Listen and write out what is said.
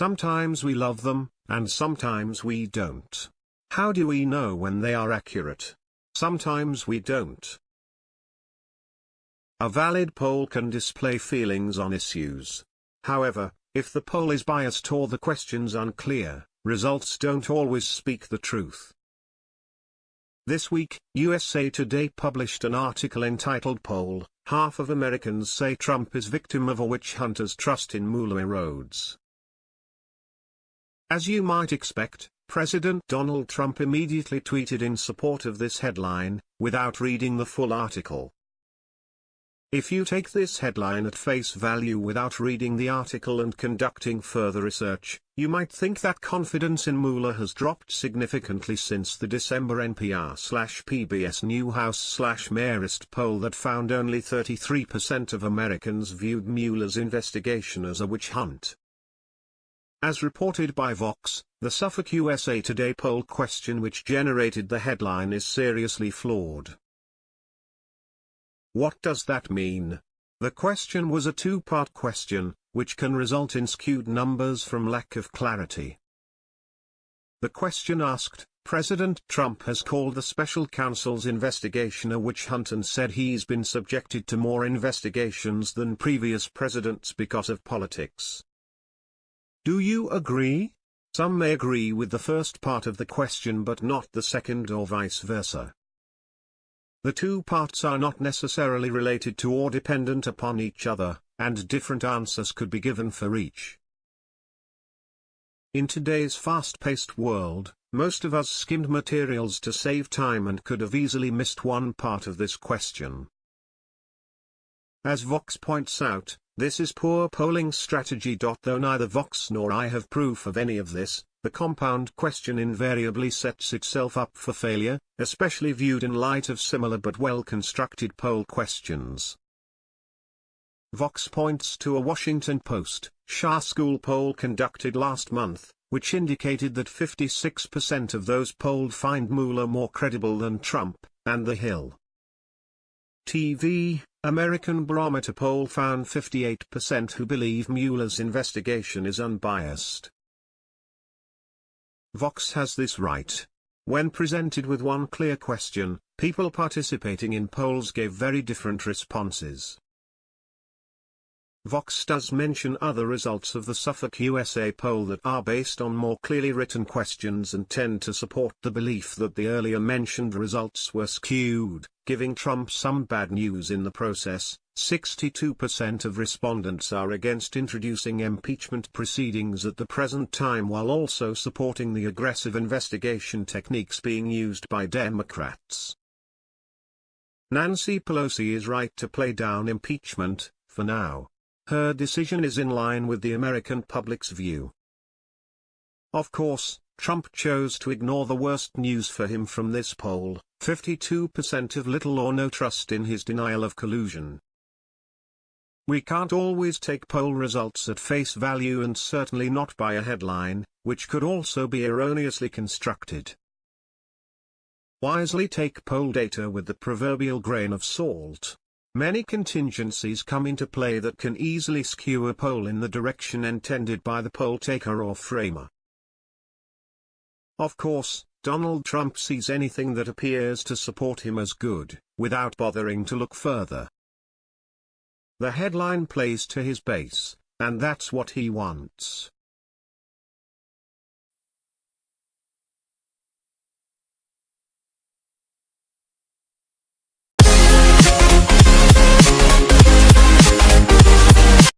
Sometimes we love them, and sometimes we don't. How do we know when they are accurate? Sometimes we don't. A valid poll can display feelings on issues. However, if the poll is biased or the questions unclear, results don't always speak the truth. This week, USA Today published an article entitled Poll, Half of Americans Say Trump is Victim of a Witch Hunter's Trust in Mueller Erodes. As you might expect, President Donald Trump immediately tweeted in support of this headline, without reading the full article. If you take this headline at face value without reading the article and conducting further research, you might think that confidence in Mueller has dropped significantly since the December NPR-PBS NewsHour-Marist poll that found only 33% of Americans viewed Mueller's investigation as a witch hunt. As reported by Vox, the Suffolk USA Today poll question which generated the headline is seriously flawed. What does that mean? The question was a two-part question, which can result in skewed numbers from lack of clarity. The question asked, President Trump has called the special counsel's investigation a witch hunt and said he's been subjected to more investigations than previous presidents because of politics. Do you agree? Some may agree with the first part of the question but not the second or vice versa. The two parts are not necessarily related to or dependent upon each other, and different answers could be given for each. In today's fast-paced world, most of us skimmed materials to save time and could have easily missed one part of this question. As Vox points out, this is poor polling strategy. Though neither Vox nor I have proof of any of this, the compound question invariably sets itself up for failure, especially viewed in light of similar but well-constructed poll questions. Vox points to a Washington Post, Schar School poll conducted last month, which indicated that 56% of those polled find Mueller more credible than Trump, and The Hill. TV, American Barometer poll found 58% who believe Mueller's investigation is unbiased. Vox has this right. When presented with one clear question, people participating in polls gave very different responses. Vox does mention other results of the Suffolk USA poll that are based on more clearly written questions and tend to support the belief that the earlier mentioned results were skewed, giving Trump some bad news in the process. 62% of respondents are against introducing impeachment proceedings at the present time while also supporting the aggressive investigation techniques being used by Democrats. Nancy Pelosi is right to play down impeachment, for now. Her decision is in line with the American public's view. Of course, Trump chose to ignore the worst news for him from this poll, 52% of little or no trust in his denial of collusion. We can't always take poll results at face value and certainly not by a headline, which could also be erroneously constructed. Wisely take poll data with the proverbial grain of salt. Many contingencies come into play that can easily skew a poll in the direction intended by the poll taker or framer. Of course, Donald Trump sees anything that appears to support him as good, without bothering to look further. The headline plays to his base, and that's what he wants.